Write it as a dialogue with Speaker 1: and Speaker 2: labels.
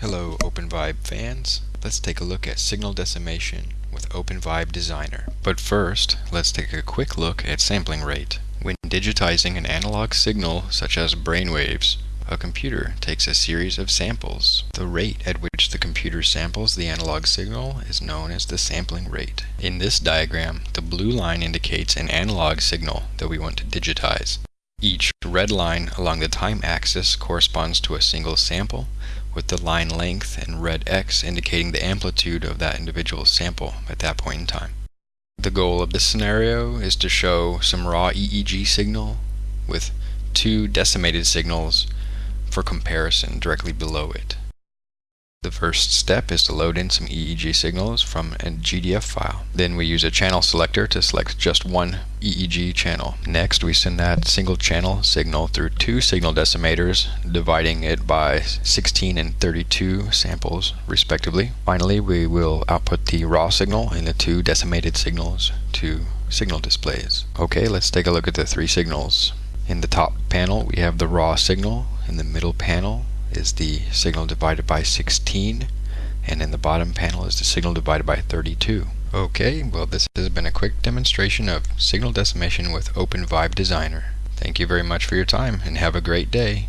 Speaker 1: Hello OpenVibe fans. Let's take a look at signal decimation with OpenVibe Designer. But first, let's take a quick look at sampling rate. When digitizing an analog signal such as brainwaves, a computer takes a series of samples. The rate at which the computer samples the analog signal is known as the sampling rate. In this diagram, the blue line indicates an analog signal that we want to digitize. Each red line along the time axis corresponds to a single sample, with the line length and red X indicating the amplitude of that individual sample at that point in time. The goal of this scenario is to show some raw EEG signal with two decimated signals for comparison directly below it. The first step is to load in some EEG signals from a GDF file. Then we use a channel selector to select just one EEG channel. Next we send that single channel signal through two signal decimators, dividing it by 16 and 32 samples respectively. Finally we will output the raw signal and the two decimated signals to signal displays. Okay, let's take a look at the three signals. In the top panel we have the raw signal, in the middle panel is the signal divided by 16 and in the bottom panel is the signal divided by 32. Okay, well this has been a quick demonstration of signal decimation with OpenVibe Designer. Thank you very much for your time and have a great day.